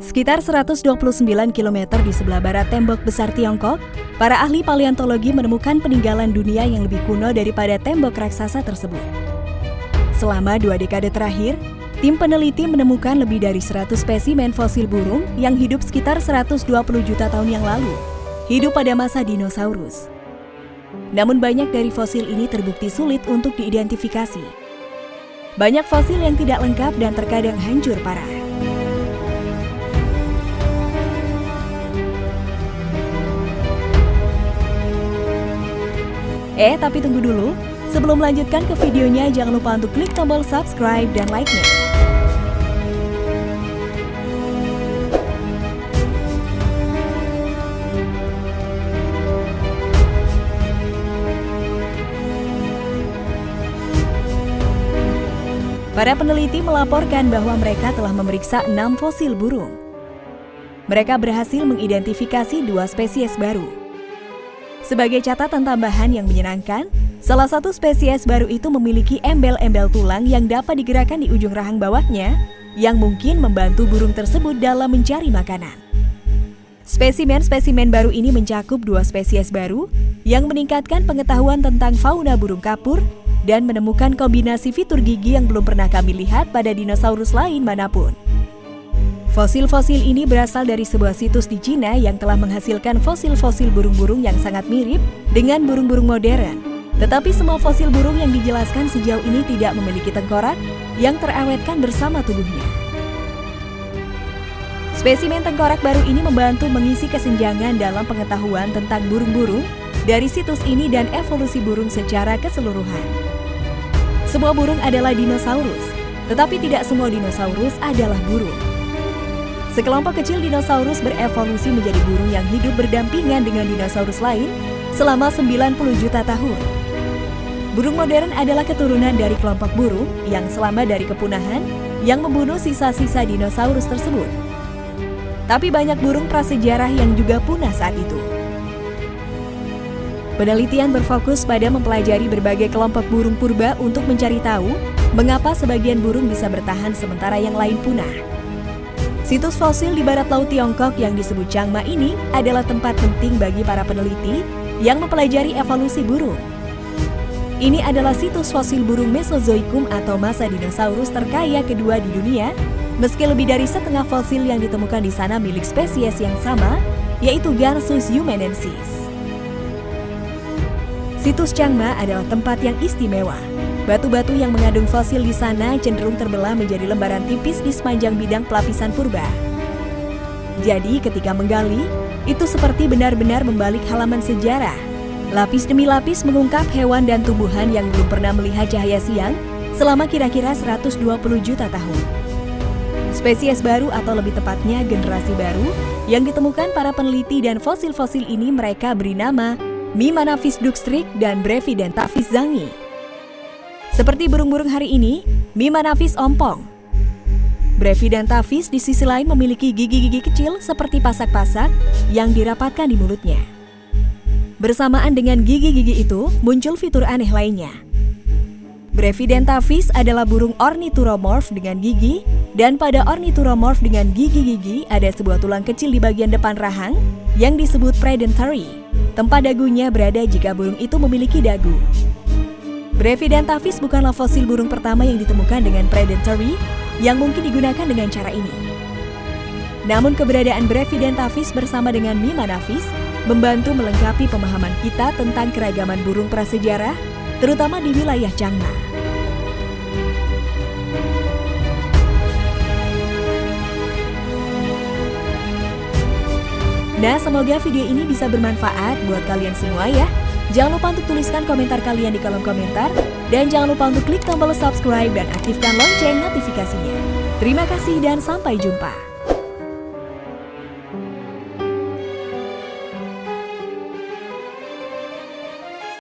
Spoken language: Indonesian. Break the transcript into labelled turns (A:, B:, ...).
A: Sekitar 129 km di sebelah barat tembok besar Tiongkok, para ahli paleontologi menemukan peninggalan dunia yang lebih kuno daripada tembok raksasa tersebut. Selama dua dekade terakhir, tim peneliti menemukan lebih dari 100 spesimen fosil burung yang hidup sekitar 120 juta tahun yang lalu, hidup pada masa dinosaurus. Namun banyak dari fosil ini terbukti sulit untuk diidentifikasi. Banyak fosil yang tidak lengkap dan terkadang hancur parah. Eh, tapi tunggu dulu. Sebelum melanjutkan ke videonya, jangan lupa untuk klik tombol subscribe dan like-nya. Para peneliti melaporkan bahwa mereka telah memeriksa enam fosil burung. Mereka berhasil mengidentifikasi dua spesies baru, sebagai catatan tambahan yang menyenangkan, salah satu spesies baru itu memiliki embel-embel tulang yang dapat digerakkan di ujung rahang bawahnya, yang mungkin membantu burung tersebut dalam mencari makanan. Spesimen-spesimen baru ini mencakup dua spesies baru yang meningkatkan pengetahuan tentang fauna burung kapur dan menemukan kombinasi fitur gigi yang belum pernah kami lihat pada dinosaurus lain mana pun. Fosil-fosil ini berasal dari sebuah situs di Cina yang telah menghasilkan fosil-fosil burung-burung yang sangat mirip dengan burung-burung modern. Tetapi semua fosil burung yang dijelaskan sejauh ini tidak memiliki tengkorak yang terawetkan bersama tubuhnya. Spesimen tengkorak baru ini membantu mengisi kesenjangan dalam pengetahuan tentang burung-burung dari situs ini dan evolusi burung secara keseluruhan. Semua burung adalah dinosaurus, tetapi tidak semua dinosaurus adalah burung. Sekelompok kecil dinosaurus berevolusi menjadi burung yang hidup berdampingan dengan dinosaurus lain selama 90 juta tahun. Burung modern adalah keturunan dari kelompok burung yang selama dari kepunahan yang membunuh sisa-sisa dinosaurus tersebut. Tapi banyak burung prasejarah yang juga punah saat itu. Penelitian berfokus pada mempelajari berbagai kelompok burung purba untuk mencari tahu mengapa sebagian burung bisa bertahan sementara yang lain punah. Situs fosil di barat laut Tiongkok yang disebut Changma ini adalah tempat penting bagi para peneliti yang mempelajari evolusi burung. Ini adalah situs fosil burung Mesozoikum atau masa dinosaurus terkaya kedua di dunia, meski lebih dari setengah fosil yang ditemukan di sana milik spesies yang sama, yaitu Garsus humanensis. Situs Changma adalah tempat yang istimewa, Batu-batu yang mengandung fosil di sana cenderung terbelah menjadi lembaran tipis di sepanjang bidang pelapisan purba. Jadi ketika menggali, itu seperti benar-benar membalik halaman sejarah. Lapis demi lapis mengungkap hewan dan tumbuhan yang belum pernah melihat cahaya siang selama kira-kira 120 juta tahun. Spesies baru atau lebih tepatnya generasi baru yang ditemukan para peneliti dan fosil-fosil ini mereka beri nama Mimanavis duxstrik dan Brevidentavis zangi. Seperti burung-burung hari ini, Mimanavis ompong. Brevidentavis di sisi lain memiliki gigi-gigi kecil seperti pasak-pasak yang dirapatkan di mulutnya. Bersamaan dengan gigi-gigi itu, muncul fitur aneh lainnya. Brevidentavis adalah burung ornithuromorph dengan gigi, dan pada ornithuromorph dengan gigi-gigi ada sebuah tulang kecil di bagian depan rahang yang disebut predentary. Tempat dagunya berada jika burung itu memiliki dagu. Brevidentavis bukanlah fosil burung pertama yang ditemukan dengan predatory yang mungkin digunakan dengan cara ini. Namun keberadaan Brevidentavis bersama dengan Mimanavis membantu melengkapi pemahaman kita tentang keragaman burung prasejarah, terutama di wilayah Changna. Nah, semoga video ini bisa bermanfaat buat kalian semua ya. Jangan lupa untuk tuliskan komentar kalian di kolom komentar. Dan jangan lupa untuk klik tombol subscribe dan aktifkan lonceng notifikasinya. Terima kasih dan sampai jumpa.